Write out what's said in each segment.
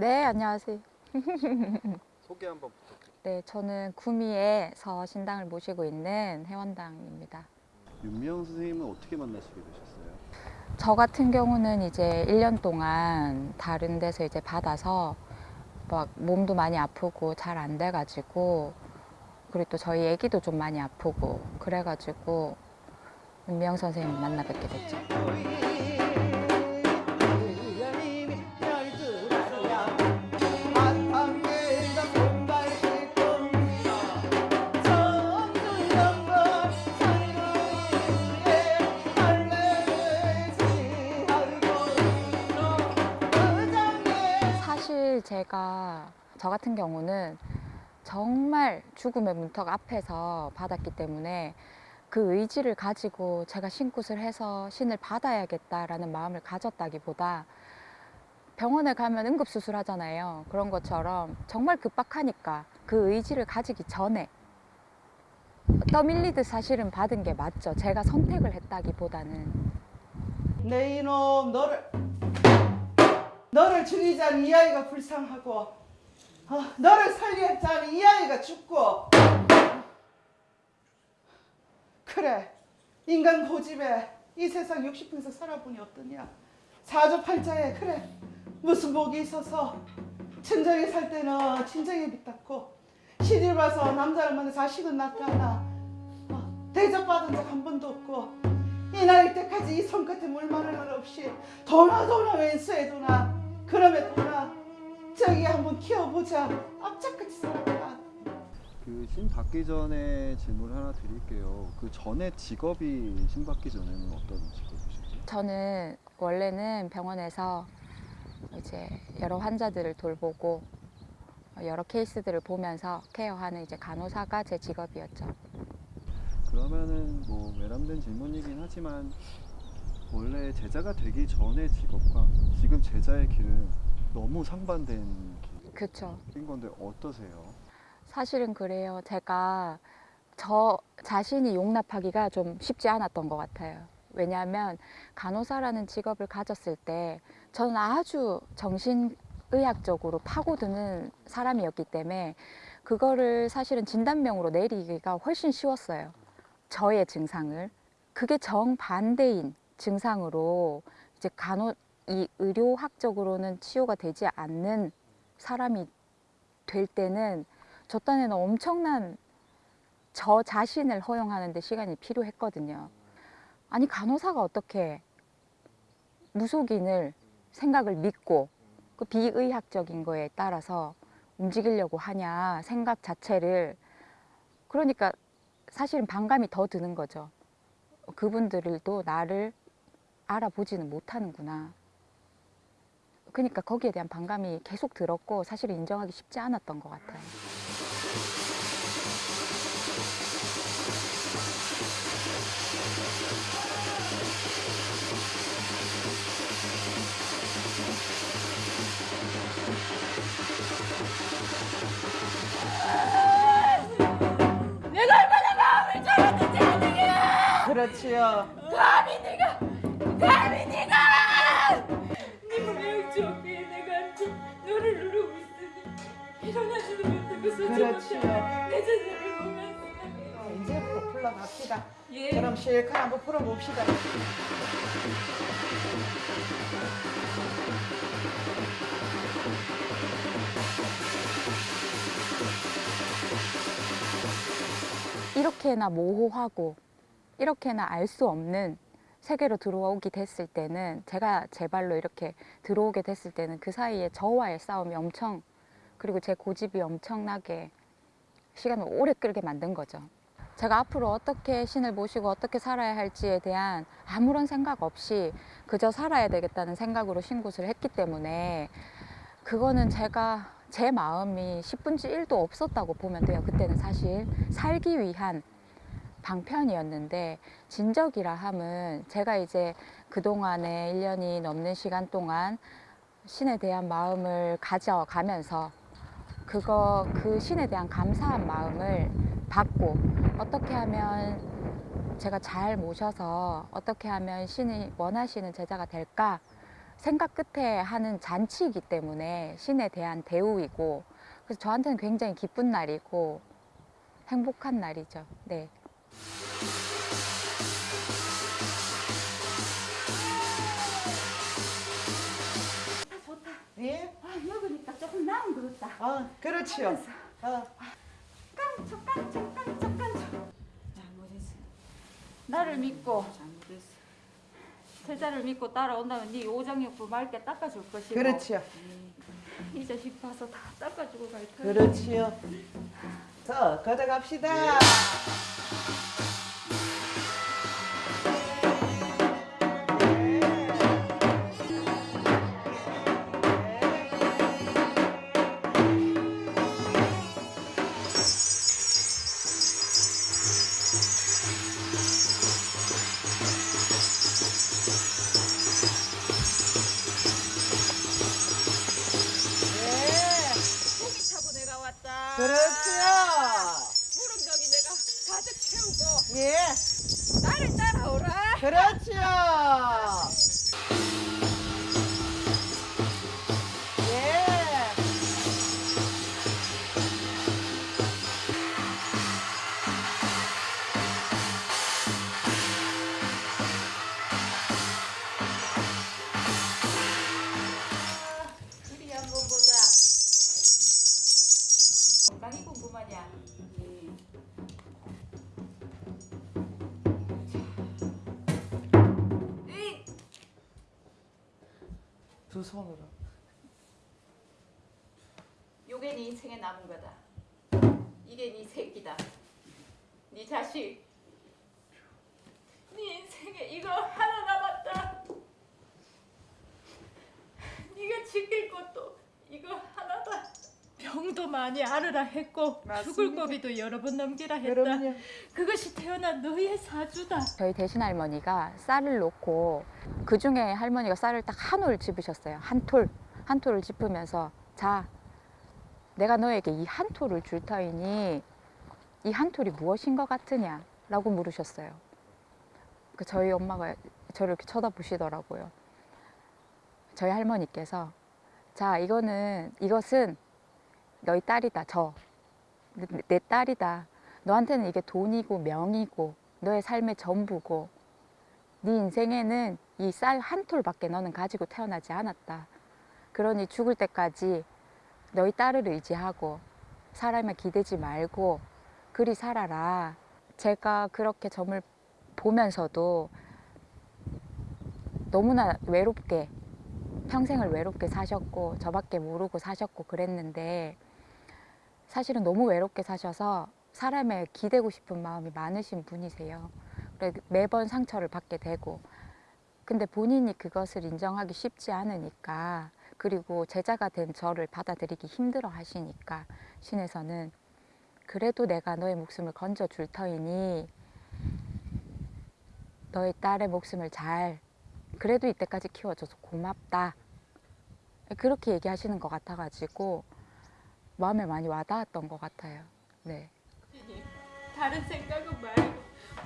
네, 안녕하세요. 소개 한번 부탁드립니다. 네, 저는 구미에서 신당을 모시고 있는 회원당입니다. 윤미영 선생님은 어떻게 만나시게 되셨어요? 저 같은 경우는 이제 1년 동안 다른 데서 이제 받아서 막 몸도 많이 아프고 잘 안 돼가지고 그리고 또 저희 애기도 좀 많이 아프고 그래가지고 윤미영 선생님 만나 뵙게 됐죠. 제가 저 같은 경우는 정말 죽음의 문턱 앞에서 받았기 때문에 그 의지를 가지고 제가 신굿을 해서 신을 받아야겠다라는 마음을 가졌다기보다 병원에 가면 응급수술 하잖아요. 그런 것처럼 정말 급박하니까 그 의지를 가지기 전에 떠밀리듯 사실은 받은 게 맞죠. 제가 선택을 했다기보다는 내 이놈 너를 너를 죽이자니 이 아이가 불쌍하고 어, 너를 살리자니 이 아이가 죽고. 그래 인간 고집에 이 세상 60평에서 살아보니 어떠냐? 사주팔자에 그래 무슨 복이 있어서 친정에 살 때는 친정에 빚었고 시집 와서 남자를 만나 자식은 낳지 않아. 어, 대접받은 적 한 번도 없고 이 나이 때까지 이 손끝에 물 마를 날 없이 도나 도나 왼수해도나 그럼에 도나 저기 한번 키워보자 앞짝같이 살아가 그신 받기 전에 질문 하나 드릴게요. 그 전에 직업이 신 받기 전에는 어떤 직업이셨죠? 저는 원래는 병원에서 이제 여러 환자들을 돌보고 여러 케이스들을 보면서 케어하는 이제 간호사가 제 직업이었죠. 그러면은 뭐 외람된 질문이긴 하지만 원래 제자가 되기 전의 직업과 지금 제자의 길은 너무 상반된. 길인 건데 어떠세요? 사실은 그래요. 제가 저 자신이 용납하기가 좀 쉽지 않았던 것 같아요. 왜냐하면 간호사라는 직업을 가졌을 때 저는 아주 정신의학적으로 파고드는 사람이었기 때문에 그거를 사실은 진단명으로 내리기가 훨씬 쉬웠어요. 저의 증상을. 그게 정반대인 증상으로 이제 간호, 이 의료학적으로는 치료가 되지 않는 사람이 될 때는 저 딴에는 엄청난 저 자신을 허용하는 데 시간이 필요했거든요. 아니 간호사가 어떻게 무속인을 생각을 믿고 그 비의학적인 거에 따라서 움직이려고 하냐 생각 자체를 그러니까 사실은 반감이 더 드는 거죠. 그분들도 나를 알아보지는 못하는구나. 그러니까 거기에 대한 반감이 계속 들었고 사실 인정하기 쉽지 않았던 것 같아요. 내가 얼마나 마음을 잡았는지 아니냐 그렇지요 감히 네가 못하고 서지 그렇지요. 못하고 내 자신을 보면서. 어, 이제부터 풀러갑시다. 예. 그럼 실컷 한번 풀어봅시다. 이렇게나 모호하고 이렇게나 알 수 없는 세계로 들어오게 됐을 때는 제가 제 발로 이렇게 들어오게 됐을 때는 그 사이에 저와의 싸움이 엄청 그리고 제 고집이 엄청나게 시간을 오래 끌게 만든 거죠. 제가 앞으로 어떻게 신을 모시고 어떻게 살아야 할지에 대한 아무런 생각 없이 그저 살아야 되겠다는 생각으로 신굿을 했기 때문에 그거는 제가 제 마음이 10분지 1도 없었다고 보면 돼요. 그때는 사실 살기 위한 방편이었는데 진적이라 함은 제가 이제 그동안에 1년이 넘는 시간 동안 신에 대한 마음을 가져가면서 그거 그 신에 대한 감사한 마음을 받고 어떻게 하면 제가 잘 모셔서 어떻게 하면 신이 원하시는 제자가 될까 생각 끝에 하는 잔치이기 때문에 신에 대한 대우이고 그래서 저한테는 굉장히 기쁜 날이고 행복한 날이죠. 네. 나은 것 같다. 어, 그렇지요. 어. 깡총 깡총 깡총 깡총. 잘못했어. 나를 믿고 잘못했어. 세자를 믿고 따라온다면 네 오장육부 맑게 닦아줄 것이고 그렇지요. 이 자식 봐서 다 닦아주고 갈 터야. 그렇지요. 자, 가져갑시다. 고 그렇지요. 무릉덕이 내가 가득 채우고 예, 나를 따라오라. 그렇지요. 두 손으로. 요게 네 인생의 남은 거다. 이게 네 새끼다. 네 자식. 네 인생에 이거 하나 남았다. 네가 지킬 것도. 병도 많이 앓으라 했고 맞습니다. 죽을 고비도 여러 번 넘기라 했다. 그럼요. 그것이 태어난 너의 사주다. 저희 대신 할머니가 쌀을 놓고 그 중에 할머니가 쌀을 딱 한 올 집으셨어요. 한 톨. 한 톨을 짚으면서 자, 내가 너에게 이 한 톨을 줄 터이니 이 한 톨이 무엇인 것 같으냐? 라고 물으셨어요. 그 저희 엄마가 저를 이렇게 쳐다보시더라고요. 저희 할머니께서 자, 이거는 이것은 너희 딸이다. 저. 내, 내 딸이다. 너한테는 이게 돈이고 명이고 너의 삶의 전부고 네 인생에는 이 쌀 한 톨밖에 너는 가지고 태어나지 않았다. 그러니 죽을 때까지 너희 딸을 의지하고 사람에 기대지 말고 그리 살아라. 제가 그렇게 점을 보면서도 너무나 외롭게 평생을 외롭게 사셨고 저밖에 모르고 사셨고 그랬는데 사실은 너무 외롭게 사셔서 사람에 기대고 싶은 마음이 많으신 분이세요. 매번 상처를 받게 되고 근데 본인이 그것을 인정하기 쉽지 않으니까 그리고 제자가 된 저를 받아들이기 힘들어 하시니까 신에서는 그래도 내가 너의 목숨을 건져 줄 터이니 너의 딸의 목숨을 잘 그래도 이때까지 키워줘서 고맙다 그렇게 얘기하시는 것 같아가지고 마음에 많이 와닿았던 것 같아요. 네. 다른 생각은 말고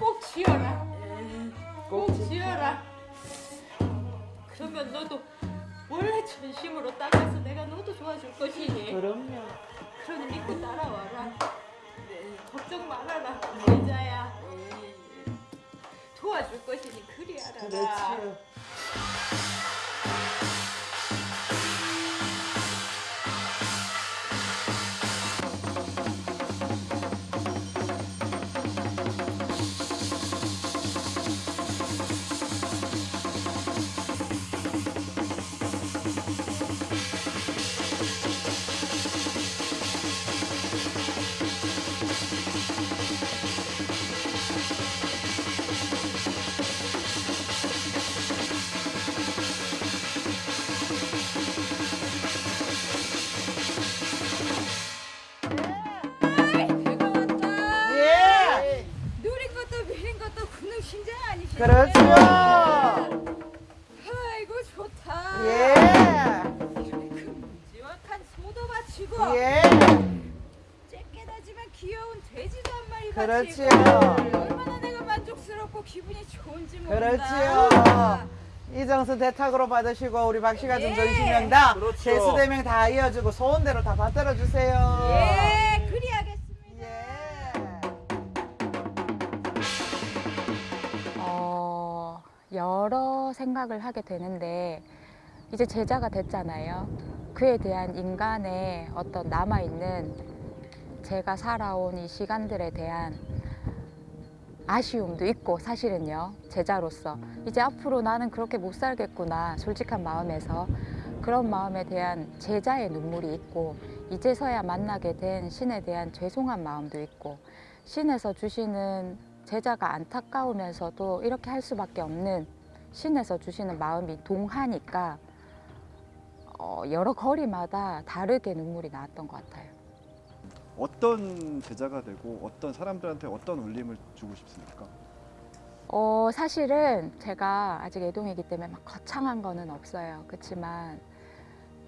꼭 지어라. 꼭 지어라. 그러면 너도 원래 전심으로 따라서 내가 너도 도와줄 것이니. 그럼요. 그러니 믿고 따라와라. 걱정 말아라. 여자야. 도와줄 것이니 그리 알아라. 그렇지 그렇지요. 아이고 좋다. 예. 지막한 소도 바치고 예. 쬐깨다지만 귀여운 돼지도 한 마리 그렇지요. 바치고 얼마나 내가 만족스럽고 기분이 좋은지 모른다. 그렇지요. 이정수 대탁으로 받으시고 우리 박 씨가 준 전시명당 그렇죠. 대수대명 다 이어주고 소원대로 다 받들어 주세요. 예, 여러 생각을 하게 되는데 이제 제자가 됐잖아요. 그에 대한 인간의 어떤 남아있는 제가 살아온 이 시간들에 대한 아쉬움도 있고 사실은요 제자로서 이제 앞으로 나는 그렇게 못 살겠구나 솔직한 마음에서 그런 마음에 대한 제자의 눈물이 있고 이제서야 만나게 된 신에 대한 죄송한 마음도 있고 신에서 주시는 제자가 안타까우면서도 이렇게 할 수밖에 없는 신에서 주시는 마음이 동하니까 어, 여러 거리마다 다르게 눈물이 나왔던 것 같아요. 어떤 제자가 되고 어떤 사람들한테 어떤 울림을 주고 싶습니까? 어, 사실은 제가 아직 애동이기 때문에 막 거창한 거는 없어요. 그렇지만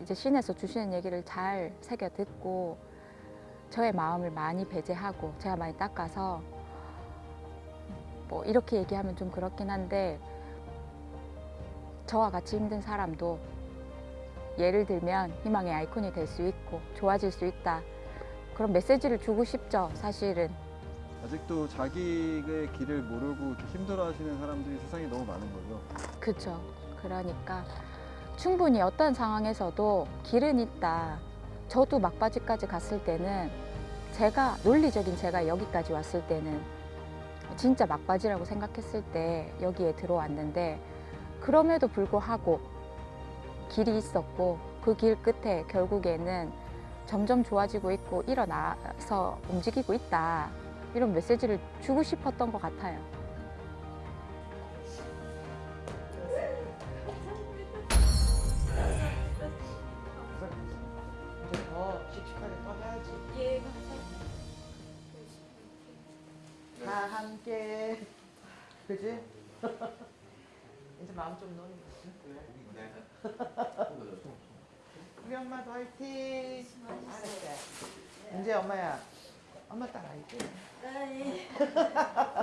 이제 신에서 주시는 얘기를 잘 새겨 듣고 저의 마음을 많이 배제하고 제가 많이 닦아서 뭐 이렇게 얘기하면 좀 그렇긴 한데 저와 같이 힘든 사람도 예를 들면 희망의 아이콘이 될 수 있고 좋아질 수 있다. 그런 메시지를 주고 싶죠, 사실은. 아직도 자기의 길을 모르고 힘들어하시는 사람들이 세상에 너무 많은 거죠. 그렇죠. 그러니까 충분히 어떤 상황에서도 길은 있다. 저도 막바지까지 갔을 때는 제가 논리적인 제가 여기까지 왔을 때는 진짜 막바지라고 생각했을 때 여기에 들어왔는데 그럼에도 불구하고 길이 있었고 그 길 끝에 결국에는 점점 좋아지고 있고 일어나서 움직이고 있다. 이런 메시지를 주고 싶었던 것 같아요. 함께. 그지? 이제 마음 좀 놓는 거지. 우리 엄마도 화이팅. 잘했대. 이제 엄마야. 엄마 따라할게.